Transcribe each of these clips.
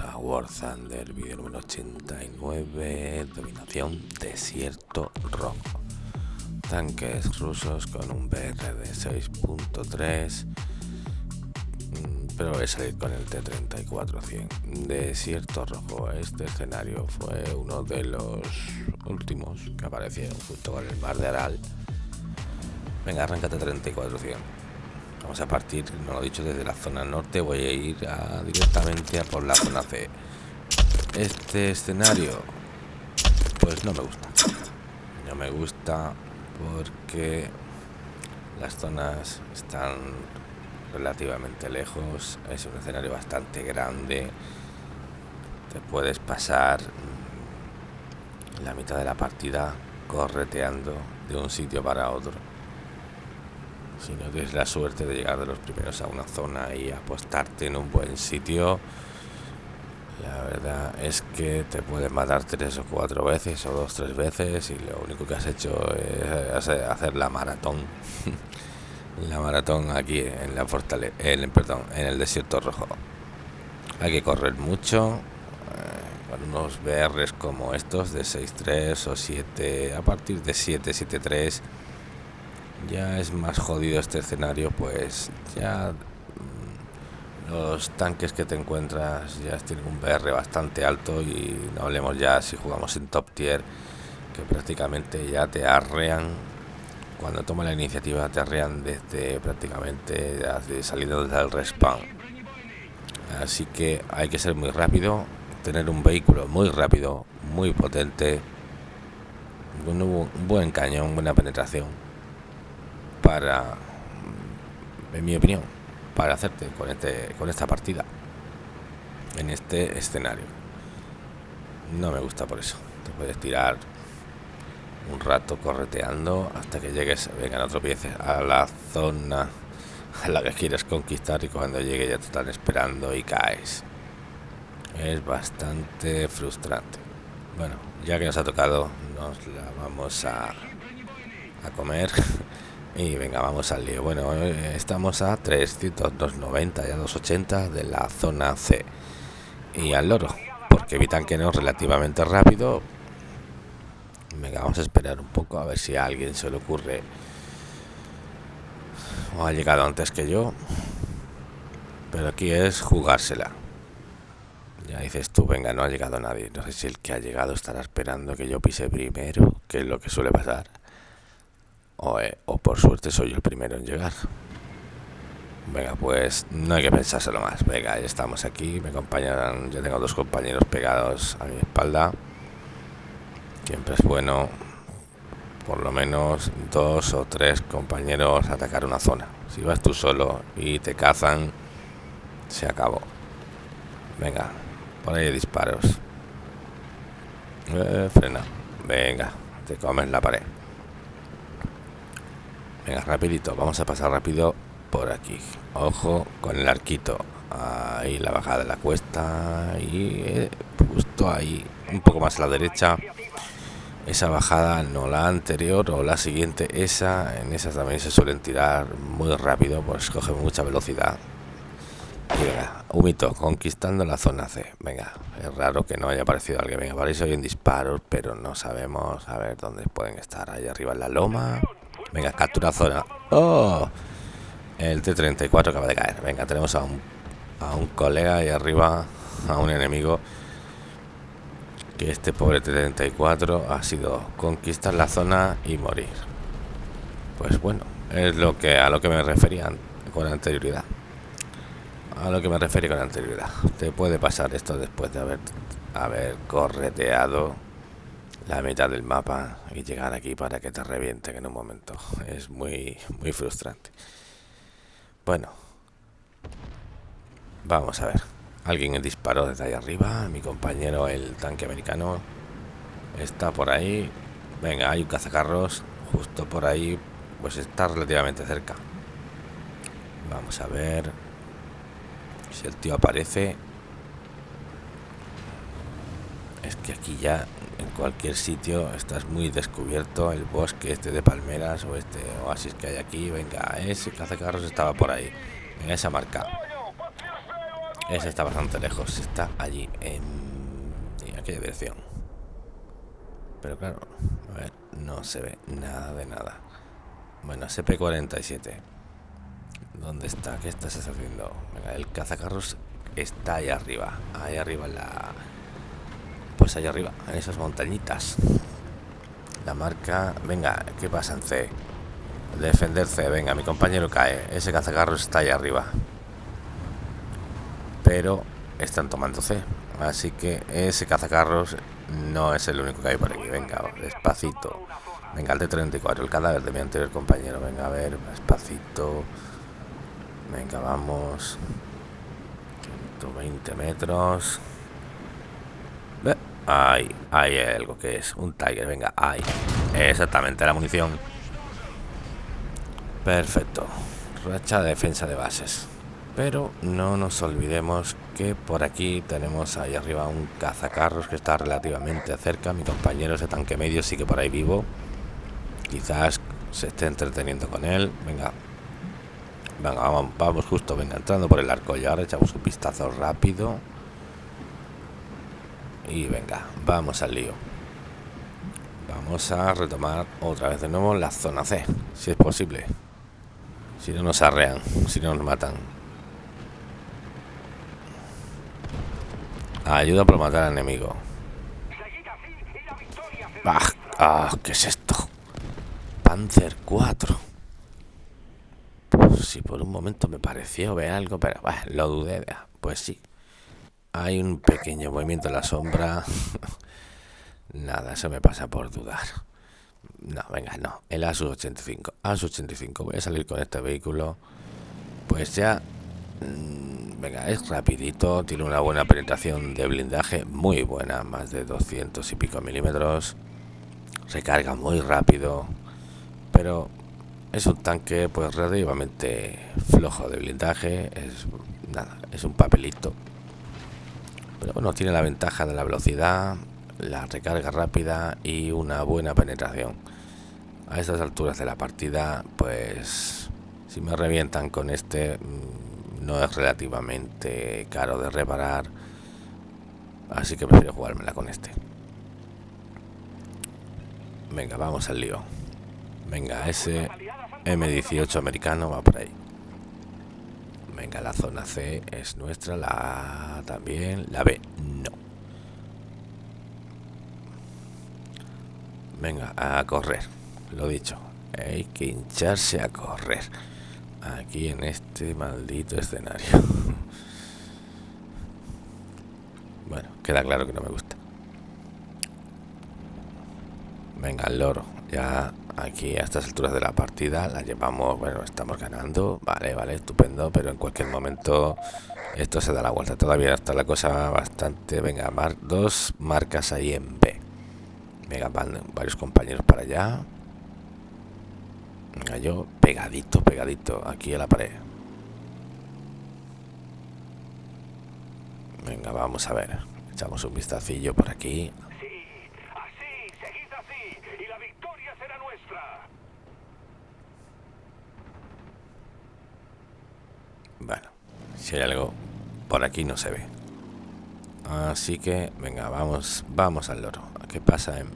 A War Thunder, vídeo número 89, dominación desierto rojo. Tanques rusos con un BR de 6.3, mm, pero voy a salir con el T-34-100. Desierto rojo, este escenario fue uno de los últimos que aparecieron junto con el mar de Aral. Venga, arráncate 34-100. Vamos a partir, no lo he dicho, desde la zona norte. Voy a ir directamente a por la zona C. Este escenario, pues no me gusta. No me gusta porque las zonas están relativamente lejos. Es un escenario bastante grande. Te puedes pasar la mitad de la partida correteando de un sitio para otro si no tienes la suerte de llegar de los primeros a una zona y apostarte en un buen sitio, la verdad es que te puedes matar tres o cuatro veces o dos tres veces y lo único que has hecho es hacer la maratón. la maratón aquí en la fortaleza, en, perdón, en el desierto rojo. Hay que correr mucho eh, con unos BRs como estos de 6.3 o 7, a partir de 7, 7.3 ya es más jodido este escenario, pues ya mm, los tanques que te encuentras ya tienen un BR bastante alto y no hablemos ya si jugamos en top tier, que prácticamente ya te arrean, cuando toma la iniciativa te arrean desde prácticamente desde saliendo desde el respawn. Así que hay que ser muy rápido, tener un vehículo muy rápido, muy potente, un buen cañón, buena penetración para, en mi opinión, para hacerte con, este, con esta partida en este escenario. No me gusta por eso. Te puedes tirar un rato correteando hasta que llegues, vengan otro pie a la zona a la que quieres conquistar y cuando llegue ya te están esperando y caes. Es bastante frustrante. Bueno, ya que nos ha tocado, nos la vamos a, a comer. Y venga, vamos al lío. Bueno, eh, estamos a 300, 290, ya 280 de la zona C. Y al loro, porque evitan que no relativamente rápido. Venga, vamos a esperar un poco a ver si a alguien se le ocurre. O ha llegado antes que yo. Pero aquí es jugársela. Ya dices tú, venga, no ha llegado nadie. No sé si el que ha llegado estará esperando que yo pise primero, que es lo que suele pasar. Eh, o, por suerte soy el primero en llegar. Venga, pues no hay que pensárselo más. Venga, ya estamos aquí. Me acompañan, ya tengo dos compañeros pegados a mi espalda. Siempre es bueno, por lo menos dos o tres compañeros atacar una zona. Si vas tú solo y te cazan, se acabó. Venga, por ahí disparos. Eh, frena. Venga, te comes la pared. Venga, rapidito, vamos a pasar rápido por aquí. Ojo con el arquito. Ahí la bajada de la cuesta. Y eh, justo ahí, un poco más a la derecha. Esa bajada, no la anterior o la siguiente, esa, en esa también se suelen tirar muy rápido, pues coge mucha velocidad. Y venga, humito, conquistando la zona C. Venga, es raro que no haya aparecido alguien. Venga, parece hoy en disparos, pero no sabemos a ver dónde pueden estar. Ahí arriba en la loma. Venga, captura zona. ¡Oh! El T-34 acaba de caer. Venga, tenemos a un, a un colega ahí arriba, a un enemigo. Que este pobre T-34 ha sido conquistar la zona y morir. Pues bueno, es lo que a lo que me refería con anterioridad. A lo que me refería con anterioridad. Te puede pasar esto después de haber, haber correteado la mitad del mapa y llegar aquí para que te revienten en un momento. Es muy, muy frustrante. Bueno. Vamos a ver. Alguien disparó desde ahí arriba. Mi compañero, el tanque americano, está por ahí. Venga, hay un cazacarros justo por ahí. Pues está relativamente cerca. Vamos a ver si el tío aparece. Es que aquí ya en cualquier sitio estás muy descubierto el bosque este de palmeras o este oasis que hay aquí venga ese cazacarros estaba por ahí en esa marca Ese está bastante lejos. Está allí, en, aquella dirección. Pero claro, a ver, no se ve nada de nada. Bueno, SP47. ¿Dónde está? ¿Qué estás haciendo? Venga, el cazacarros está ahí arriba. Ahí arriba en la... Pues ahí arriba, en esas montañitas. La marca... Venga, ¿qué pasa en C? Defender C. Venga, mi compañero cae. Ese cazacarros está ahí arriba. Pero están tomando C. Así que ese cazacarros no es el único que hay por aquí. Venga, despacito. Venga, el T-34, el cadáver de mi anterior compañero. Venga, a ver, despacito. Venga, vamos. 120 metros. Ahí, hay algo que es un Tiger. Venga, ahí. Exactamente, la munición. Perfecto. Racha de defensa de bases. Pero no nos olvidemos que por aquí tenemos ahí arriba un cazacarros que está relativamente cerca. Mi compañero ese tanque medio sigue por ahí vivo. Quizás se esté entreteniendo con él. Venga. Venga, vamos, vamos justo, venga, entrando por el arco y ahora echamos un vistazo rápido. Y venga, vamos al lío. Vamos a retomar otra vez de nuevo la zona C, si es posible. Si no nos arrean, si no nos matan. Ayuda por matar al enemigo. Ah, ah, ¿qué es esto? Panzer 4. Pues si por un momento me pareció ver algo, pero lo dudé. Pues sí. Hay un pequeño movimiento en la sombra. Nada, eso me pasa por dudar. No, venga, no. El ASUS 85. ASUS 85. Voy a salir con este vehículo. Pues ya... Mm, venga, es rapidito. Tiene una buena penetración de blindaje. Muy buena. Más de 200 y pico milímetros. Recarga muy rápido pero es un tanque pues relativamente flojo de blindaje, es nada, es un papelito. Pero bueno, tiene la ventaja de la velocidad, la recarga rápida y una buena penetración. A estas alturas de la partida, pues si me revientan con este, mm, no es relativamente caro de reparar. Así que prefiero jugármela con este. Venga, vamos al lío. Venga, ese M18 americano va por ahí. Venga, la zona C es nuestra, la A también, la B no. Venga, a correr, lo dicho. Hay que hincharse a correr. Aquí en este maldito escenario. Bueno, queda claro que no me gusta. Venga, el loro. Ya aquí a estas alturas de la partida la llevamos, bueno, estamos ganando, vale, vale, estupendo, pero en cualquier momento esto se da la vuelta. Todavía está la cosa bastante, venga, mar, dos marcas ahí en B. Venga, varios compañeros para allá. Venga, yo pegadito, pegadito, aquí a la pared. Venga, vamos a ver. Echamos un vistacillo por aquí. Si hay algo por aquí no se ve. Así que, venga, vamos vamos al loro. ¿Qué pasa? En,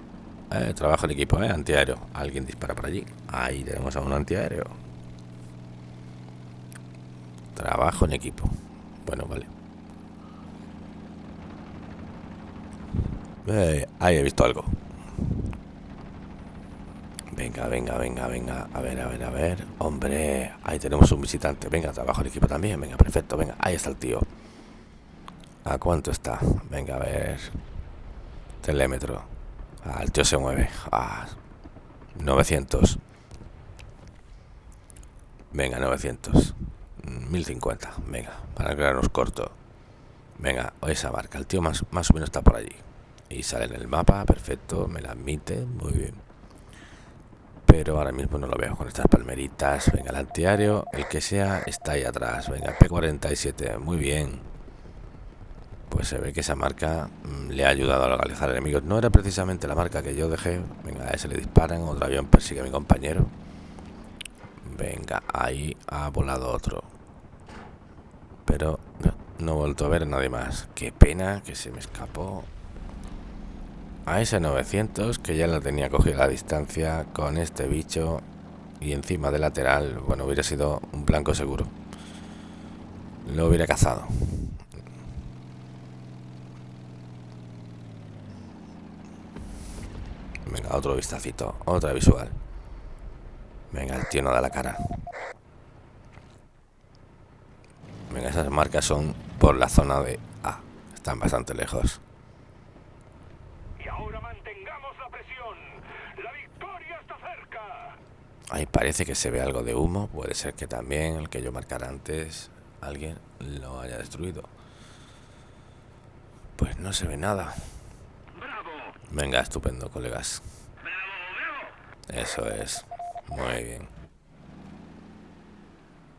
eh, trabajo en equipo, ¿eh? Antiaéreo. Alguien dispara por allí. Ahí tenemos a un antiaéreo. Trabajo en equipo. Bueno, vale. Eh, ahí he visto algo. Venga, venga, venga, venga. A ver, a ver, a ver. Hombre, ahí tenemos un visitante. Venga, trabajo el equipo también. Venga, perfecto. Venga, ahí está el tío. ¿A cuánto está? Venga, a ver. Telémetro. Ah, el tío se mueve. Ah, 900. Venga, 900. 1050. Venga, para crearnos corto. Venga, esa marca. El tío más, más o menos está por allí. Y sale en el mapa. Perfecto. Me la admite. Muy bien pero ahora mismo no lo veo con estas palmeritas. Venga, el antiario, el que sea, está ahí atrás. Venga, P47, muy bien. Pues se ve que esa marca mm, le ha ayudado a localizar enemigos. No era precisamente la marca que yo dejé. Venga, a ese le disparan, otro avión persigue a mi compañero. Venga, ahí ha volado otro. Pero No he vuelto a ver a nadie más. Qué pena que se me escapó. A ese 900 que ya la tenía cogida la distancia con este bicho y encima de lateral, bueno, hubiera sido un blanco seguro. Lo hubiera cazado. Venga, otro vistacito, otra visual. Venga, el tío no da la cara. Venga, esas marcas son por la zona de A. Están bastante lejos. Y ahora mantengamos la presión. La victoria está cerca. Ahí parece que se ve algo de humo. Puede ser que también el que yo marcara antes alguien lo haya destruido. Pues no se ve nada. Venga, estupendo, colegas. Eso es. Muy bien.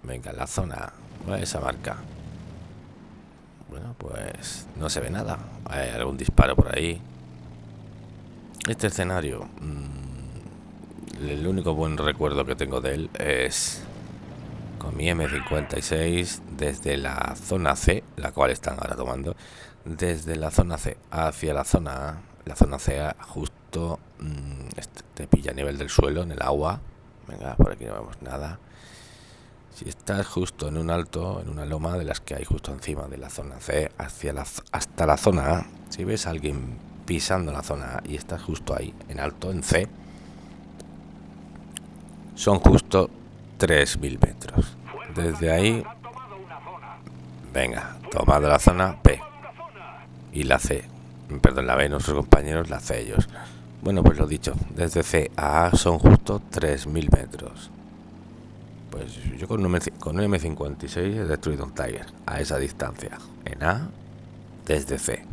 Venga, la zona. ¿Cuál es esa marca? Bueno, pues no se ve nada. Hay algún disparo por ahí. Este escenario. mm, el único buen recuerdo que tengo de él es con mi M56 desde la zona C, la cual están ahora tomando, desde la zona C hacia la zona A. La zona C justo mm, este- te pilla a nivel del suelo, en el agua. Venga, por aquí no vemos nada. Si estás justo en un alto, en una loma de las que hay justo encima de la zona C, hacia la, hasta la zona A, si ves a alguien pisando la zona A y estás justo ahí, en alto, en C, son justo 3.000 metros. Desde ahí, venga, tomado la zona P y la C. Perdón, la B, nuestros compañeros, la C ellos. Bueno, pues lo dicho, desde C a A son justo 3.000 metros. Pues yo con un, M, con un M56 he destruido un Tiger a esa distancia. En A, desde C.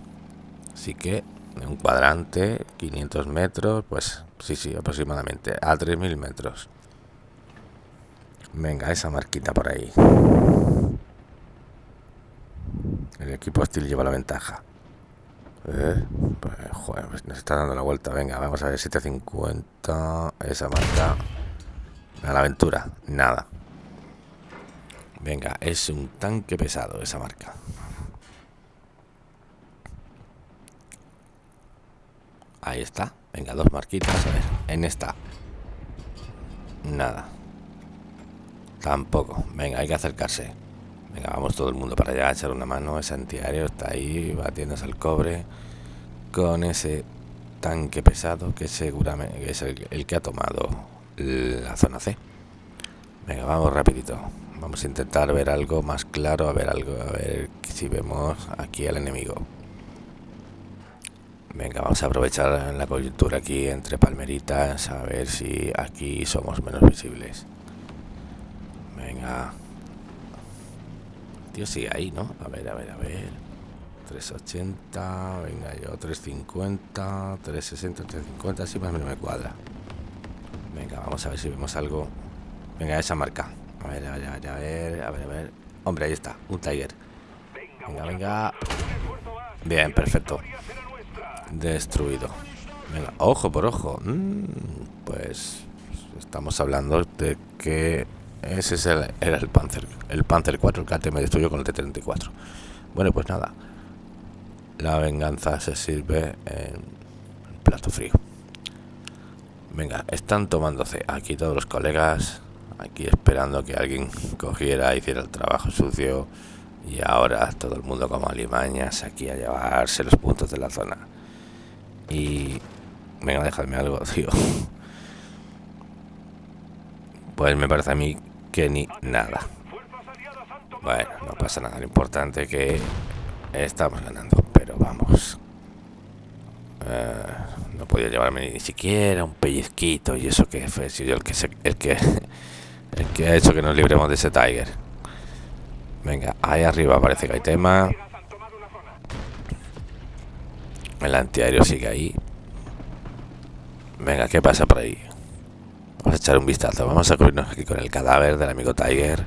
Así que en un cuadrante, 500 metros, pues sí, sí, aproximadamente a 3.000 metros. Venga, esa marquita por ahí. El equipo hostil lleva la ventaja. Eh, pues, joder, pues nos está dando la vuelta. Venga, vamos a ver, 750. Esa marca. A la aventura, nada. Venga, es un tanque pesado esa marca. Ahí está. Venga, dos marquitas. A ver, en esta. Nada. Tampoco. Venga, hay que acercarse. Venga, vamos todo el mundo para allá a echar una mano. Ese antiaéreo está ahí batiéndose al cobre con ese tanque pesado que seguramente es el, el que ha tomado la zona C. Venga, vamos rapidito. Vamos a intentar ver algo más claro, a ver algo, a ver si vemos aquí al enemigo. Venga, vamos a aprovechar la coyuntura aquí entre palmeritas, a ver si aquí somos menos visibles. Venga. Tío, sigue ahí, ¿no? A ver, a ver, a ver. 380, venga yo, 350, 360, 350, así más o menos me cuadra. Venga, vamos a ver si vemos algo. Venga, esa marca. A ver, a ver, a ver, a ver, a ver, a ver. Hombre, ahí está, un Tiger. Venga, venga. Bien, perfecto. Destruido. Venga, ojo por ojo. Mm, pues estamos hablando de que ese es el, era el Panzer. El Panzer 4, el KT me destruyó con el T-34. Bueno, pues nada. La venganza se sirve en plato frío. Venga, están tomándose aquí todos los colegas. Aquí esperando que alguien cogiera, hiciera el trabajo sucio. Y ahora todo el mundo como alimañas aquí a llevarse los puntos de la zona. Y... Venga, déjame algo, tío. Pues me parece a mí que ni nada. Bueno, no pasa nada. Lo importante es que estamos ganando. Pero vamos. Eh, no podía llevarme ni siquiera un pellizquito. Y eso que fue si yo el que, el que el que ha hecho que nos libremos de ese Tiger. Venga, ahí arriba parece que hay tema. El antiaéreo sigue ahí. Venga, ¿qué pasa por ahí? Vamos a echar un vistazo. Vamos a cubrirnos aquí con el cadáver del amigo Tiger.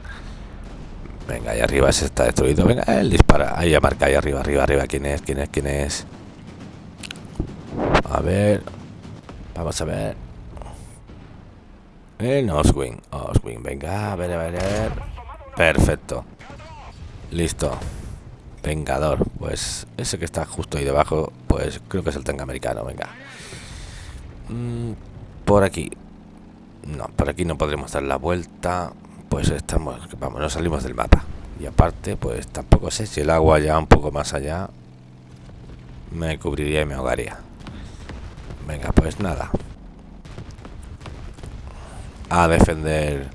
Venga, ahí arriba se está destruido. Venga, él dispara. Ahí ya marca, ahí arriba, arriba, arriba. ¿Quién es? ¿Quién es? ¿Quién es? A ver. Vamos a ver. El Oswing. Oswing, venga, a ver, a ver, a ver. Perfecto. Listo. Vengador. Pues ese que está justo ahí debajo, pues creo que es el tanque americano. Venga. Mm, por aquí. No, por aquí no podremos dar la vuelta. Pues estamos, vamos, no salimos del mapa. Y aparte, pues tampoco sé si el agua ya un poco más allá me cubriría y me ahogaría. Venga, pues nada. A defender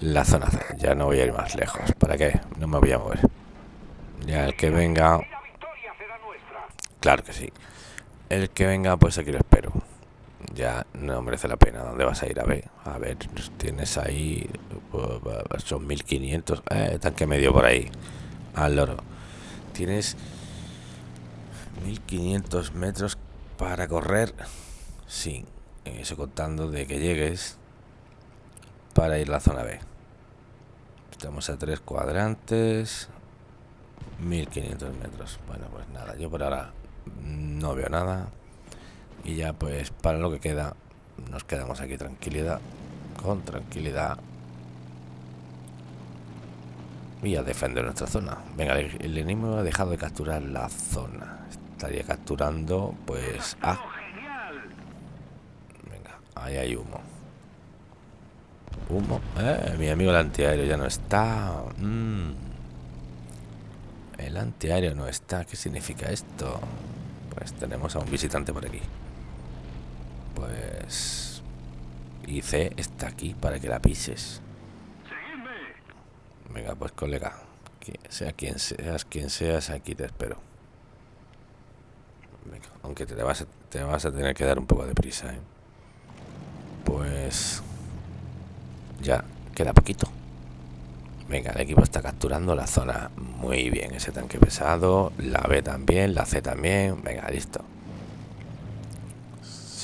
la zona C. Ya no voy a ir más lejos. ¿Para qué? No me voy a mover. Ya el que venga... Claro que sí. El que venga, pues aquí lo espero. Ya no merece la pena. ¿Dónde vas a ir? A ver, a ver, tienes ahí... Son 1500. Eh, tanque medio por ahí. Al loro. Tienes 1500 metros para correr. Sí, eso contando de que llegues para ir a la zona B. Estamos a tres cuadrantes. 1500 metros. Bueno, pues nada, yo por ahora no veo nada. Y ya pues para lo que queda, nos quedamos aquí tranquilidad. Con tranquilidad. Y a defender nuestra zona. Venga, el enemigo ha dejado de capturar la zona. Estaría capturando, pues... Ah. Venga, ahí hay humo. Humo. Eh, mi amigo el antiaéreo ya no está. Mm. El antiaéreo no está. ¿Qué significa esto? Pues tenemos a un visitante por aquí. Pues... Y C está aquí para que la pises. Venga, pues colega. sea quien seas, quien seas, aquí te espero. aunque te vas, a, te vas a tener que dar un poco de prisa, ¿eh? Pues... Ya, queda poquito. Venga, el equipo está capturando la zona muy bien. Ese tanque pesado, la B también, la C también. Venga, listo.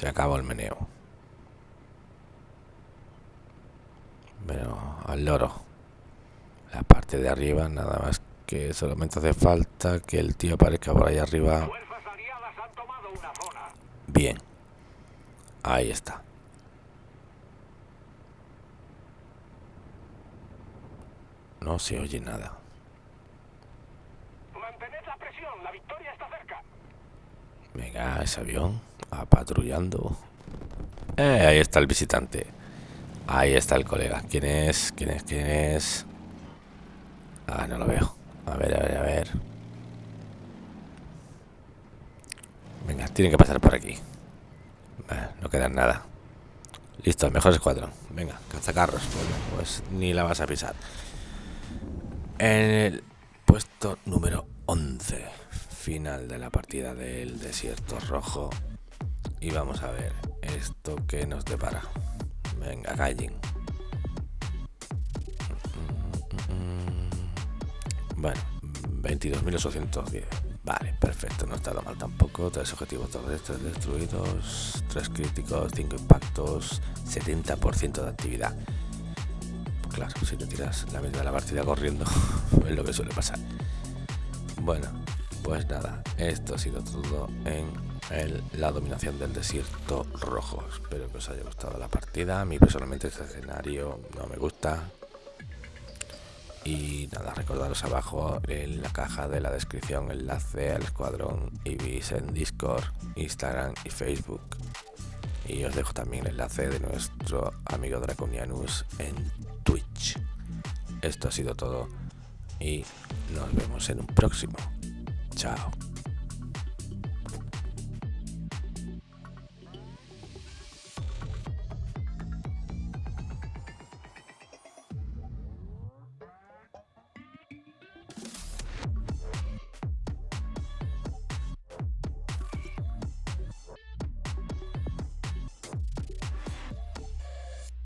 Se acabó el meneo. Pero al loro. La parte de arriba, nada más que solamente hace falta que el tío aparezca por ahí arriba. Bien. Ahí está. No se oye nada. Mantened la presión, la victoria está cerca. Venga, ese avión, a patrullando. Eh, ahí está el visitante. Ahí está el colega. ¿Quién es? ¿Quién es? ¿Quién es? Ah, no lo veo. A ver, a ver, a ver. Venga, tiene que pasar por aquí. No queda nada. Listo, mejor escuadrón. Venga, cazacarros. pues ni la vas a pisar. En el puesto número 11, final de la partida del desierto rojo. Y vamos a ver esto que nos depara. Venga, Gaijin. Bueno, 22.810. Vale, perfecto, no está mal tampoco. Tres objetivos terrestres destruidos, tres críticos, cinco impactos, 70% de actividad claro, si te tiras la mitad de la partida corriendo, es lo que suele pasar. Bueno, pues nada, esto ha sido todo en la dominación del desierto rojo. Espero que os haya gustado la partida. A mí personalmente este escenario no me gusta. Y nada, recordaros abajo en la caja de la descripción enlace al escuadrón Ibis en Discord, Instagram y Facebook. Y os dejo también el enlace de nuestro amigo Draconianus en Twitch. Esto ha sido todo y nos vemos en un próximo. Tchau.